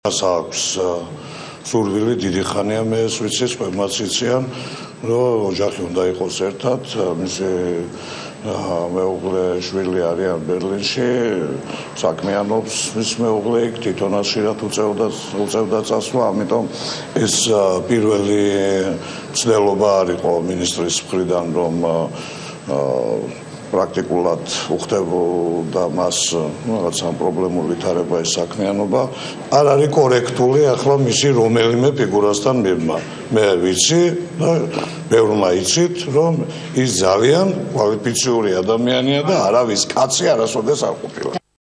მას აქვს სურვილი დიდი ხანია მე ეს ვიცი ყველმაც იციან რომ ოჯახი უნდა იყოს ერთად მისი მეუღლე შვილი არიან ბერლინში საქმიანობს მის მეუღლე იქ თვითონაც შეიძლება უწევდა უწევდა წასვლა ამიტომ ეს პირველი ცდელობა არისო მინისტრის მხრიდან რომ პრაქტიკულად უხდებოდა მას რაღაცა პრობლემური თარება ეს საქმიანობა. არ არის კორექტული ახლა მისი რომელიმე ფიგურასთან მიღმა. მე ვიცი და ბევრმა იცით რომ ის ძალიან კვალიფიციური ადამიანია და არავის კაცი არასოდეს არ ყოფილა